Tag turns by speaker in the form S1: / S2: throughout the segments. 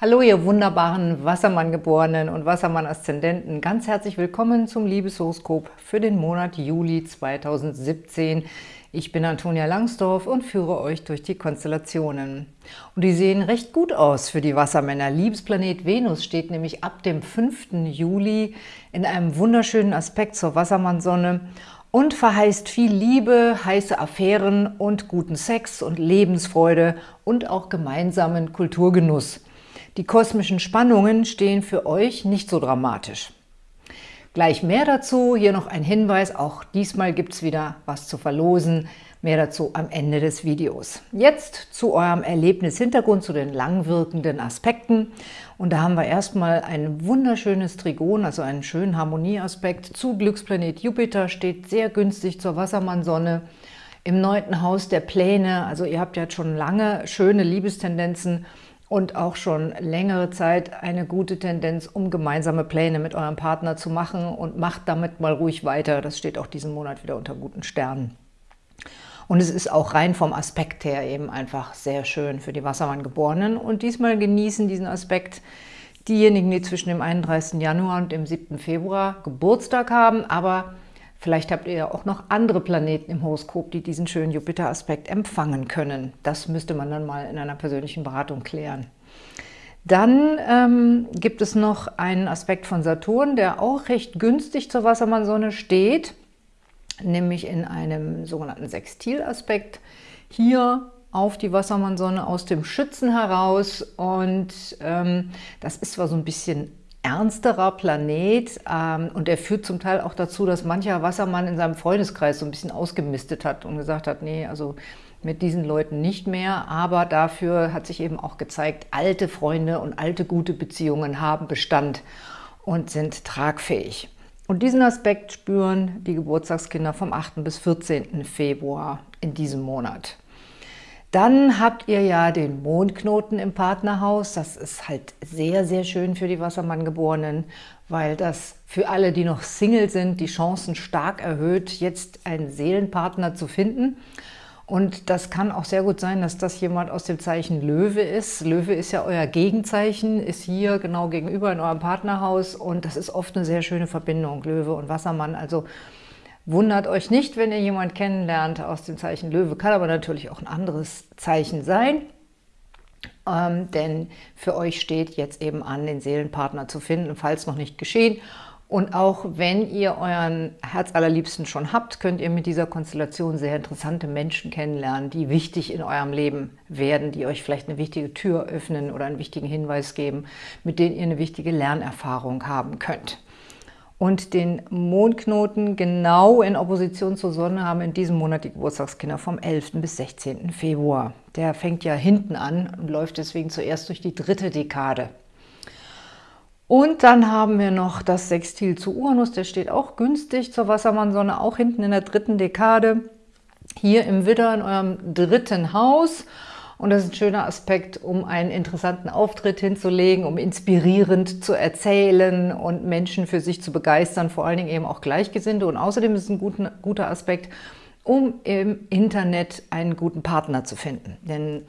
S1: Hallo ihr wunderbaren Wassermann-Geborenen und Wassermann-Aszendenten. Ganz herzlich willkommen zum Liebeshoroskop für den Monat Juli 2017. Ich bin Antonia Langsdorf und führe euch durch die Konstellationen. Und die sehen recht gut aus für die Wassermänner. Liebesplanet Venus steht nämlich ab dem 5. Juli in einem wunderschönen Aspekt zur Wassermannsonne und verheißt viel Liebe, heiße Affären und guten Sex und Lebensfreude und auch gemeinsamen Kulturgenuss. Die kosmischen Spannungen stehen für euch nicht so dramatisch. Gleich mehr dazu, hier noch ein Hinweis, auch diesmal gibt es wieder was zu verlosen. Mehr dazu am Ende des Videos. Jetzt zu eurem Erlebnishintergrund, zu den langwirkenden Aspekten. Und da haben wir erstmal ein wunderschönes Trigon, also einen schönen Harmonieaspekt zu Glücksplanet Jupiter, steht sehr günstig zur Wassermannsonne im neunten Haus der Pläne. Also ihr habt jetzt schon lange schöne Liebestendenzen und auch schon längere Zeit eine gute Tendenz, um gemeinsame Pläne mit eurem Partner zu machen und macht damit mal ruhig weiter. Das steht auch diesen Monat wieder unter guten Sternen. Und es ist auch rein vom Aspekt her eben einfach sehr schön für die Wassermann-Geborenen. Und diesmal genießen diesen Aspekt diejenigen, die zwischen dem 31. Januar und dem 7. Februar Geburtstag haben, aber Vielleicht habt ihr ja auch noch andere Planeten im Horoskop, die diesen schönen Jupiter-Aspekt empfangen können. Das müsste man dann mal in einer persönlichen Beratung klären. Dann ähm, gibt es noch einen Aspekt von Saturn, der auch recht günstig zur Wassermannsonne steht, nämlich in einem sogenannten Sextilaspekt. Hier auf die Wassermannsonne aus dem Schützen heraus und ähm, das ist zwar so ein bisschen ernsterer Planet ähm, und er führt zum Teil auch dazu, dass mancher Wassermann in seinem Freundeskreis so ein bisschen ausgemistet hat und gesagt hat, nee, also mit diesen Leuten nicht mehr, aber dafür hat sich eben auch gezeigt, alte Freunde und alte gute Beziehungen haben Bestand und sind tragfähig. Und diesen Aspekt spüren die Geburtstagskinder vom 8. bis 14. Februar in diesem Monat. Dann habt ihr ja den Mondknoten im Partnerhaus. Das ist halt sehr, sehr schön für die Wassermann-Geborenen, weil das für alle, die noch Single sind, die Chancen stark erhöht, jetzt einen Seelenpartner zu finden. Und das kann auch sehr gut sein, dass das jemand aus dem Zeichen Löwe ist. Löwe ist ja euer Gegenzeichen, ist hier genau gegenüber in eurem Partnerhaus und das ist oft eine sehr schöne Verbindung, Löwe und Wassermann. Also Wundert euch nicht, wenn ihr jemanden kennenlernt aus dem Zeichen Löwe, kann aber natürlich auch ein anderes Zeichen sein, ähm, denn für euch steht jetzt eben an, den Seelenpartner zu finden, falls noch nicht geschehen. Und auch wenn ihr euren Herzallerliebsten schon habt, könnt ihr mit dieser Konstellation sehr interessante Menschen kennenlernen, die wichtig in eurem Leben werden, die euch vielleicht eine wichtige Tür öffnen oder einen wichtigen Hinweis geben, mit denen ihr eine wichtige Lernerfahrung haben könnt und den Mondknoten genau in Opposition zur Sonne haben in diesem Monat die Geburtstagskinder vom 11. bis 16. Februar. Der fängt ja hinten an und läuft deswegen zuerst durch die dritte Dekade. Und dann haben wir noch das Sextil zu Uranus, der steht auch günstig zur Wassermannsonne, auch hinten in der dritten Dekade. Hier im Widder in eurem dritten Haus und das ist ein schöner Aspekt, um einen interessanten Auftritt hinzulegen, um inspirierend zu erzählen und Menschen für sich zu begeistern, vor allen Dingen eben auch Gleichgesinnte. Und außerdem ist es ein guter, guter Aspekt, um im Internet einen guten Partner zu finden. Denn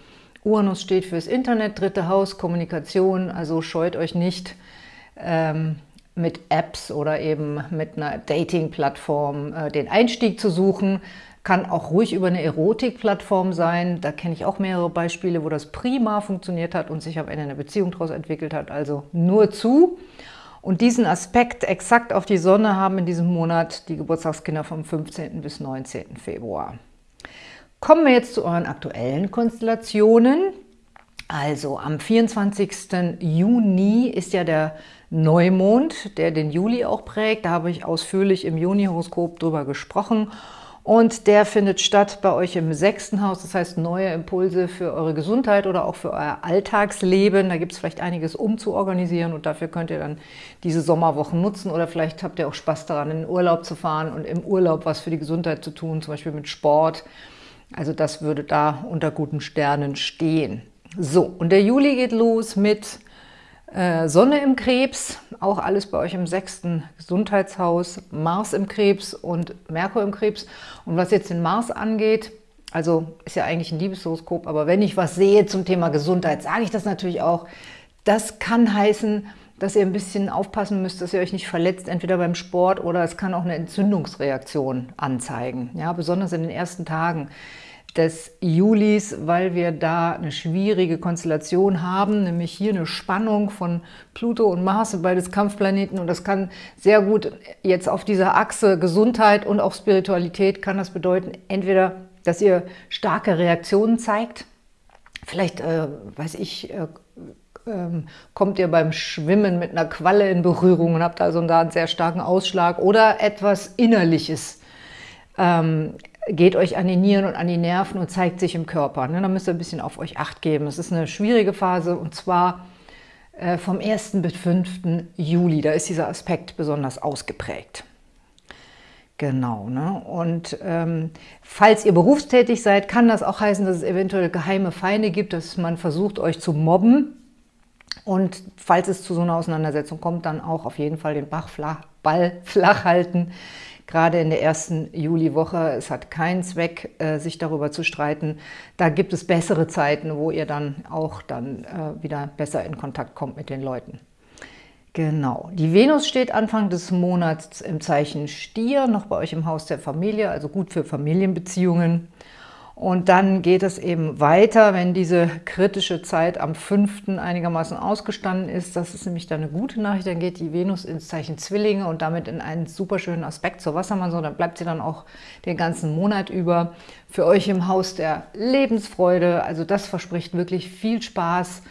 S1: Uranus steht fürs Internet, dritte Haus, Kommunikation, also scheut euch nicht, ähm, mit Apps oder eben mit einer Dating-Plattform äh, den Einstieg zu suchen, kann auch ruhig über eine Erotikplattform sein. Da kenne ich auch mehrere Beispiele, wo das prima funktioniert hat und sich am Ende eine Beziehung daraus entwickelt hat. Also nur zu. Und diesen Aspekt exakt auf die Sonne haben in diesem Monat die Geburtstagskinder vom 15. bis 19. Februar. Kommen wir jetzt zu euren aktuellen Konstellationen. Also am 24. Juni ist ja der Neumond, der den Juli auch prägt. Da habe ich ausführlich im Juni-Horoskop drüber gesprochen. Und der findet statt bei euch im sechsten Haus, das heißt neue Impulse für eure Gesundheit oder auch für euer Alltagsleben. Da gibt es vielleicht einiges umzuorganisieren und dafür könnt ihr dann diese Sommerwochen nutzen oder vielleicht habt ihr auch Spaß daran, in den Urlaub zu fahren und im Urlaub was für die Gesundheit zu tun, zum Beispiel mit Sport. Also das würde da unter guten Sternen stehen. So, und der Juli geht los mit äh, Sonne im Krebs, auch alles bei euch im sechsten Gesundheitshaus, Mars im Krebs und Merkur im Krebs. Und was jetzt den Mars angeht, also ist ja eigentlich ein Liebeshoroskop, aber wenn ich was sehe zum Thema Gesundheit, sage ich das natürlich auch, Das kann heißen, dass ihr ein bisschen aufpassen müsst, dass ihr euch nicht verletzt, entweder beim Sport oder es kann auch eine Entzündungsreaktion anzeigen. Ja, besonders in den ersten Tagen des Julis, weil wir da eine schwierige Konstellation haben, nämlich hier eine Spannung von Pluto und Mars, beides Kampfplaneten. Und das kann sehr gut jetzt auf dieser Achse Gesundheit und auch Spiritualität kann das bedeuten, entweder, dass ihr starke Reaktionen zeigt, vielleicht, äh, weiß ich, äh, ähm, kommt ihr beim Schwimmen mit einer Qualle in Berührung und habt also da einen sehr starken Ausschlag oder etwas Innerliches. Ähm, geht euch an die Nieren und an die Nerven und zeigt sich im Körper. Ne? Da müsst ihr ein bisschen auf euch Acht geben. Es ist eine schwierige Phase und zwar äh, vom 1. bis 5. Juli. Da ist dieser Aspekt besonders ausgeprägt. Genau, ne? und ähm, falls ihr berufstätig seid, kann das auch heißen, dass es eventuell geheime Feinde gibt, dass man versucht, euch zu mobben. Und falls es zu so einer Auseinandersetzung kommt, dann auch auf jeden Fall den Bach flach, Ball flach halten gerade in der ersten Juliwoche. Es hat keinen Zweck, äh, sich darüber zu streiten. Da gibt es bessere Zeiten, wo ihr dann auch dann äh, wieder besser in Kontakt kommt mit den Leuten. Genau. Die Venus steht Anfang des Monats im Zeichen Stier, noch bei euch im Haus der Familie, also gut für Familienbeziehungen. Und dann geht es eben weiter, wenn diese kritische Zeit am 5. einigermaßen ausgestanden ist. Das ist nämlich dann eine gute Nachricht. Dann geht die Venus ins Zeichen Zwillinge und damit in einen super schönen Aspekt zur Wassermann. So, dann bleibt sie dann auch den ganzen Monat über für euch im Haus der Lebensfreude. Also das verspricht wirklich viel Spaß,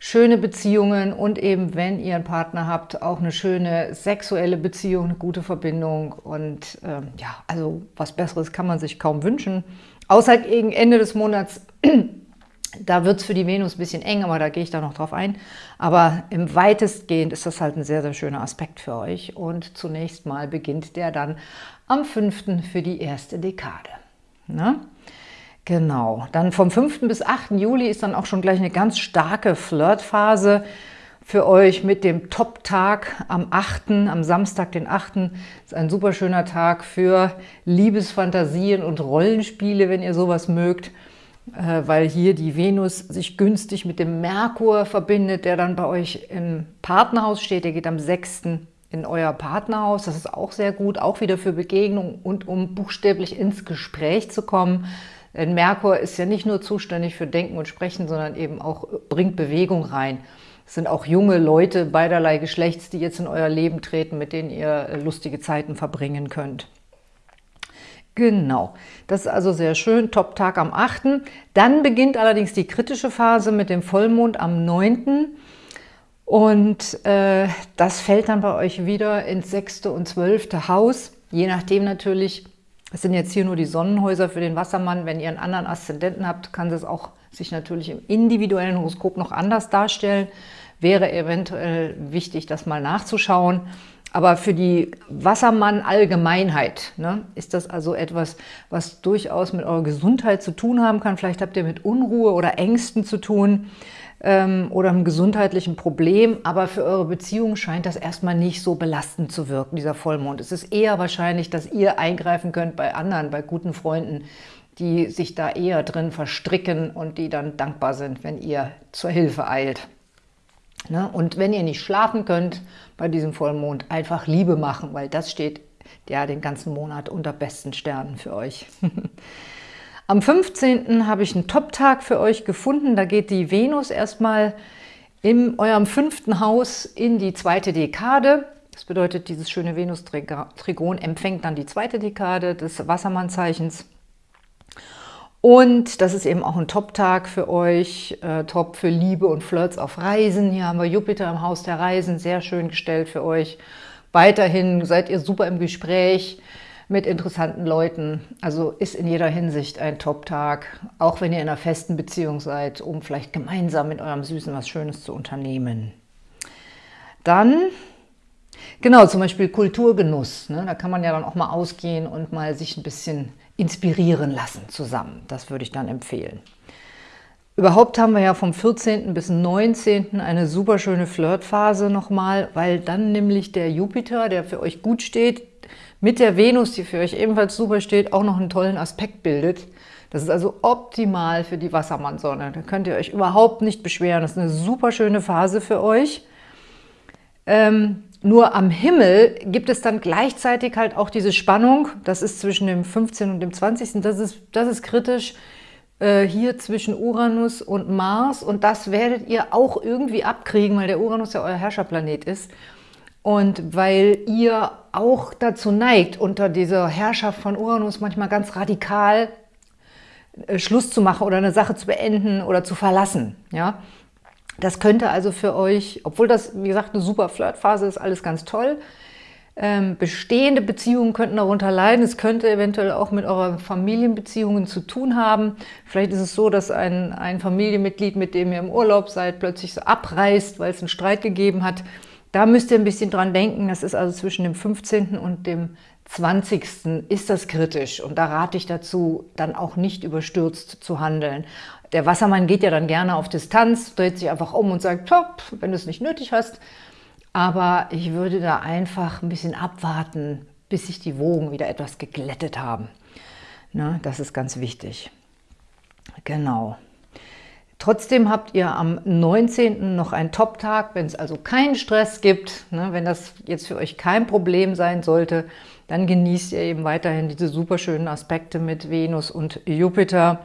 S1: schöne Beziehungen und eben, wenn ihr einen Partner habt, auch eine schöne sexuelle Beziehung, eine gute Verbindung. Und ähm, ja, also was Besseres kann man sich kaum wünschen. Außer gegen Ende des Monats, da wird es für die Venus ein bisschen eng, aber da gehe ich da noch drauf ein. Aber im weitestgehend ist das halt ein sehr, sehr schöner Aspekt für euch. Und zunächst mal beginnt der dann am 5. für die erste Dekade. Ne? Genau, dann vom 5. bis 8. Juli ist dann auch schon gleich eine ganz starke Flirtphase für euch mit dem Top-Tag am 8., am Samstag, den 8. ist ein super schöner Tag für Liebesfantasien und Rollenspiele, wenn ihr sowas mögt, äh, weil hier die Venus sich günstig mit dem Merkur verbindet, der dann bei euch im Partnerhaus steht. Der geht am 6. in euer Partnerhaus. Das ist auch sehr gut, auch wieder für Begegnung und um buchstäblich ins Gespräch zu kommen. Denn Merkur ist ja nicht nur zuständig für Denken und Sprechen, sondern eben auch bringt Bewegung rein. Sind auch junge Leute beiderlei Geschlechts, die jetzt in euer Leben treten, mit denen ihr äh, lustige Zeiten verbringen könnt. Genau, das ist also sehr schön, Top-Tag am 8. Dann beginnt allerdings die kritische Phase mit dem Vollmond am 9. Und äh, das fällt dann bei euch wieder ins 6. und 12. Haus, je nachdem natürlich, es sind jetzt hier nur die Sonnenhäuser für den Wassermann. Wenn ihr einen anderen Aszendenten habt, kann es auch sich natürlich im individuellen Horoskop noch anders darstellen. Wäre eventuell wichtig, das mal nachzuschauen. Aber für die Wassermann-Allgemeinheit ne, ist das also etwas, was durchaus mit eurer Gesundheit zu tun haben kann. Vielleicht habt ihr mit Unruhe oder Ängsten zu tun ähm, oder einem gesundheitlichen Problem, aber für eure Beziehung scheint das erstmal nicht so belastend zu wirken, dieser Vollmond. Es ist eher wahrscheinlich, dass ihr eingreifen könnt bei anderen, bei guten Freunden, die sich da eher drin verstricken und die dann dankbar sind, wenn ihr zur Hilfe eilt. Ne? Und wenn ihr nicht schlafen könnt bei diesem Vollmond, einfach Liebe machen, weil das steht ja den ganzen Monat unter besten Sternen für euch. Am 15. habe ich einen Top-Tag für euch gefunden. Da geht die Venus erstmal in eurem fünften Haus in die zweite Dekade. Das bedeutet, dieses schöne Venus-Trigon empfängt dann die zweite Dekade des Wassermannzeichens. Und das ist eben auch ein Top-Tag für euch, äh, top für Liebe und Flirts auf Reisen. Hier haben wir Jupiter im Haus der Reisen, sehr schön gestellt für euch. Weiterhin seid ihr super im Gespräch mit interessanten Leuten. Also ist in jeder Hinsicht ein Top-Tag, auch wenn ihr in einer festen Beziehung seid, um vielleicht gemeinsam mit eurem Süßen was Schönes zu unternehmen. Dann, genau, zum Beispiel Kulturgenuss. Ne? Da kann man ja dann auch mal ausgehen und mal sich ein bisschen inspirieren lassen zusammen. Das würde ich dann empfehlen. Überhaupt haben wir ja vom 14. bis 19. eine super schöne Flirtphase nochmal, weil dann nämlich der Jupiter, der für euch gut steht, mit der Venus, die für euch ebenfalls super steht, auch noch einen tollen Aspekt bildet. Das ist also optimal für die Wassermannsonne. Da könnt ihr euch überhaupt nicht beschweren. Das ist eine super schöne Phase für euch. Ähm, nur am Himmel gibt es dann gleichzeitig halt auch diese Spannung. Das ist zwischen dem 15. und dem 20. Das ist, das ist kritisch. Äh, hier zwischen Uranus und Mars. Und das werdet ihr auch irgendwie abkriegen, weil der Uranus ja euer Herrscherplanet ist. Und weil ihr auch dazu neigt, unter dieser Herrschaft von Uranus manchmal ganz radikal äh, Schluss zu machen oder eine Sache zu beenden oder zu verlassen. Ja? Das könnte also für euch, obwohl das, wie gesagt, eine super Flirtphase ist, alles ganz toll, ähm, bestehende Beziehungen könnten darunter leiden. Es könnte eventuell auch mit euren Familienbeziehungen zu tun haben. Vielleicht ist es so, dass ein, ein Familienmitglied, mit dem ihr im Urlaub seid, plötzlich so abreißt, weil es einen Streit gegeben hat. Da müsst ihr ein bisschen dran denken. Das ist also zwischen dem 15. und dem 20. ist das kritisch. Und da rate ich dazu, dann auch nicht überstürzt zu handeln. Der Wassermann geht ja dann gerne auf Distanz, dreht sich einfach um und sagt, top, wenn du es nicht nötig hast. Aber ich würde da einfach ein bisschen abwarten, bis sich die Wogen wieder etwas geglättet haben. Ne, das ist ganz wichtig. Genau. Trotzdem habt ihr am 19. noch einen Top-Tag, wenn es also keinen Stress gibt, ne, wenn das jetzt für euch kein Problem sein sollte, dann genießt ihr eben weiterhin diese super schönen Aspekte mit Venus und Jupiter.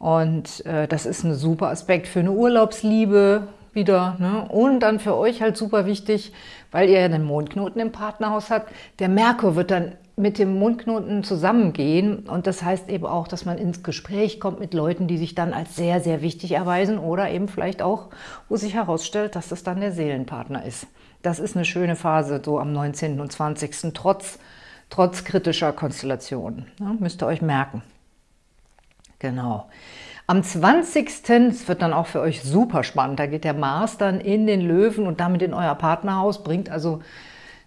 S1: Und äh, das ist ein super Aspekt für eine Urlaubsliebe wieder. Ne? Und dann für euch halt super wichtig, weil ihr ja den Mondknoten im Partnerhaus habt. Der Merkur wird dann mit dem Mondknoten zusammengehen und das heißt eben auch, dass man ins Gespräch kommt mit Leuten, die sich dann als sehr, sehr wichtig erweisen oder eben vielleicht auch, wo sich herausstellt, dass das dann der Seelenpartner ist. Das ist eine schöne Phase, so am 19. und 20. trotz, trotz kritischer Konstellationen. Ja, müsst ihr euch merken. Genau. Am 20. Es wird dann auch für euch super spannend. Da geht der Mars dann in den Löwen und damit in euer Partnerhaus, bringt also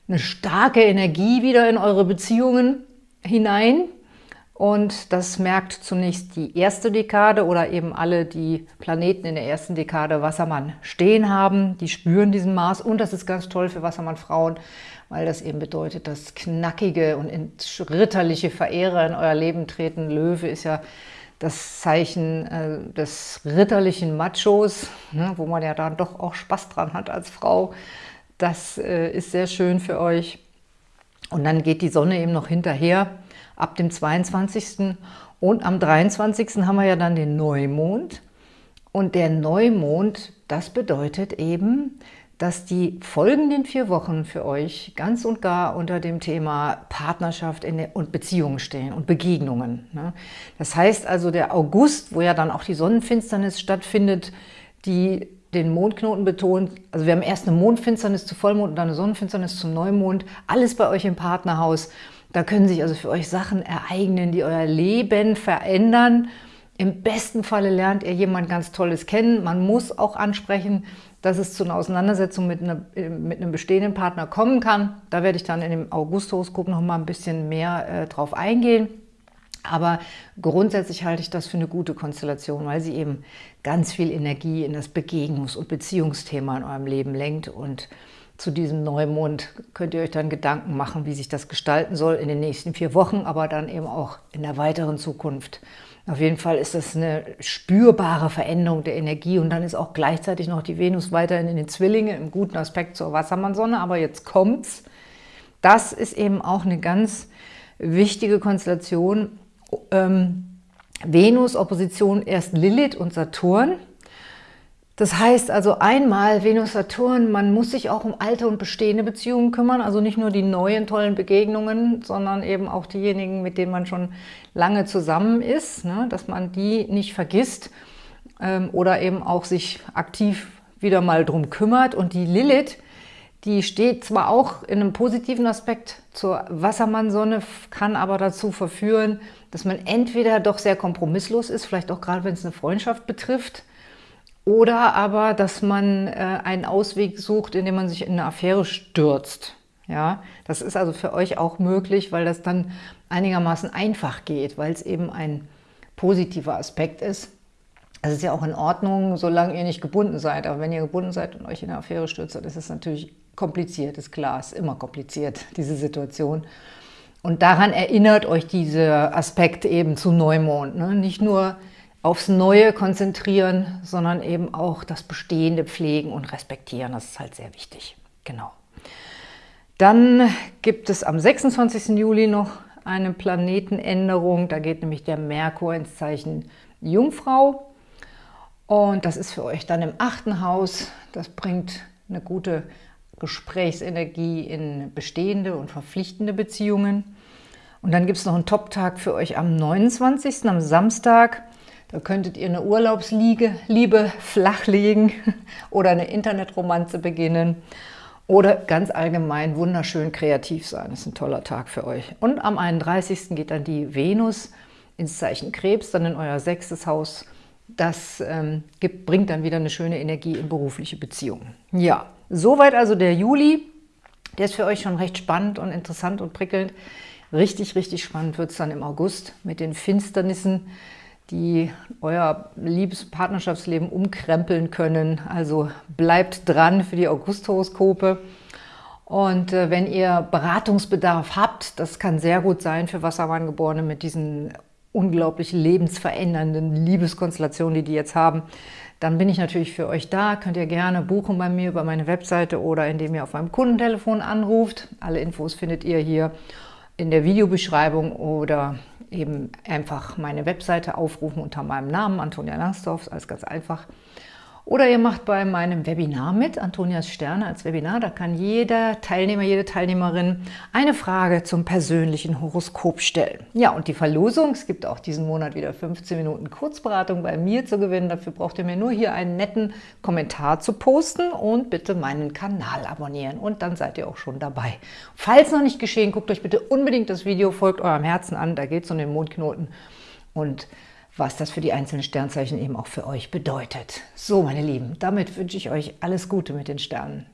S1: eine starke Energie wieder in eure Beziehungen hinein. Und das merkt zunächst die erste Dekade oder eben alle, die Planeten in der ersten Dekade Wassermann stehen haben. Die spüren diesen Mars und das ist ganz toll für Wassermann-Frauen, weil das eben bedeutet, dass knackige und ritterliche Verehrer in euer Leben treten. Löwe ist ja das Zeichen äh, des ritterlichen Machos, ne, wo man ja dann doch auch Spaß dran hat als Frau. Das äh, ist sehr schön für euch. Und dann geht die Sonne eben noch hinterher ab dem 22. Und am 23. haben wir ja dann den Neumond. Und der Neumond, das bedeutet eben, dass die folgenden vier Wochen für euch ganz und gar unter dem Thema Partnerschaft und Beziehungen stehen und Begegnungen. Ne? Das heißt also, der August, wo ja dann auch die Sonnenfinsternis stattfindet, die den Mondknoten betont, also wir haben erst eine Mondfinsternis zu Vollmond und dann eine Sonnenfinsternis zum Neumond, alles bei euch im Partnerhaus. Da können sich also für euch Sachen ereignen, die euer Leben verändern. Im besten Falle lernt ihr jemand ganz Tolles kennen. Man muss auch ansprechen, dass es zu einer Auseinandersetzung mit, einer, mit einem bestehenden Partner kommen kann. Da werde ich dann in dem August-Horoskop noch mal ein bisschen mehr äh, drauf eingehen. Aber grundsätzlich halte ich das für eine gute Konstellation, weil sie eben ganz viel Energie in das Begegnungs- und Beziehungsthema in eurem Leben lenkt. Und zu diesem Neumond könnt ihr euch dann Gedanken machen, wie sich das gestalten soll in den nächsten vier Wochen, aber dann eben auch in der weiteren Zukunft. Auf jeden Fall ist das eine spürbare Veränderung der Energie und dann ist auch gleichzeitig noch die Venus weiterhin in den Zwillingen im guten Aspekt zur Wassermannsonne. Aber jetzt kommt's. Das ist eben auch eine ganz wichtige Konstellation. Ähm, Venus, Opposition erst Lilith und Saturn. Das heißt also einmal Venus-Saturn, man muss sich auch um alte und bestehende Beziehungen kümmern, also nicht nur die neuen tollen Begegnungen, sondern eben auch diejenigen, mit denen man schon lange zusammen ist, ne, dass man die nicht vergisst ähm, oder eben auch sich aktiv wieder mal drum kümmert. Und die Lilith, die steht zwar auch in einem positiven Aspekt zur Wassermannsonne, kann aber dazu verführen, dass man entweder doch sehr kompromisslos ist, vielleicht auch gerade wenn es eine Freundschaft betrifft, oder aber, dass man äh, einen Ausweg sucht, indem man sich in eine Affäre stürzt. Ja, das ist also für euch auch möglich, weil das dann einigermaßen einfach geht, weil es eben ein positiver Aspekt ist. Das ist ja auch in Ordnung, solange ihr nicht gebunden seid. Aber wenn ihr gebunden seid und euch in eine Affäre stürzt, dann ist es natürlich kompliziert, ist klar, ist immer kompliziert, diese Situation. Und daran erinnert euch dieser Aspekt eben zu Neumond. Ne? Nicht nur aufs Neue konzentrieren, sondern eben auch das Bestehende pflegen und respektieren. Das ist halt sehr wichtig. Genau. Dann gibt es am 26. Juli noch eine Planetenänderung. Da geht nämlich der Merkur ins Zeichen Jungfrau. Und das ist für euch dann im achten Haus. Das bringt eine gute Gesprächsenergie in bestehende und verpflichtende Beziehungen. Und dann gibt es noch einen Top-Tag für euch am 29., am Samstag. Da könntet ihr eine Urlaubsliebe flachlegen oder eine Internetromanze beginnen oder ganz allgemein wunderschön kreativ sein. Das ist ein toller Tag für euch. Und am 31. geht dann die Venus ins Zeichen Krebs, dann in euer sechstes Haus. Das ähm, gibt, bringt dann wieder eine schöne Energie in berufliche Beziehungen. Ja, soweit also der Juli. Der ist für euch schon recht spannend und interessant und prickelnd. Richtig, richtig spannend wird es dann im August mit den Finsternissen, die euer Liebes-Partnerschaftsleben umkrempeln können. Also bleibt dran für die August-Horoskope. Und äh, wenn ihr Beratungsbedarf habt, das kann sehr gut sein für Wassermanngeborene mit diesen unglaublich lebensverändernden Liebeskonstellationen, die die jetzt haben, dann bin ich natürlich für euch da. Könnt ihr gerne buchen bei mir über meine Webseite oder indem ihr auf meinem Kundentelefon anruft. Alle Infos findet ihr hier in der Videobeschreibung oder eben einfach meine Webseite aufrufen unter meinem Namen, Antonia Langsdorf, alles ganz einfach. Oder ihr macht bei meinem Webinar mit, Antonias Sterne als Webinar. Da kann jeder Teilnehmer, jede Teilnehmerin eine Frage zum persönlichen Horoskop stellen. Ja, und die Verlosung, es gibt auch diesen Monat wieder 15 Minuten Kurzberatung bei mir zu gewinnen. Dafür braucht ihr mir nur hier einen netten Kommentar zu posten und bitte meinen Kanal abonnieren. Und dann seid ihr auch schon dabei. Falls noch nicht geschehen, guckt euch bitte unbedingt das Video, folgt eurem Herzen an. Da geht es um den Mondknoten. Und was das für die einzelnen Sternzeichen eben auch für euch bedeutet. So, meine Lieben, damit wünsche ich euch alles Gute mit den Sternen.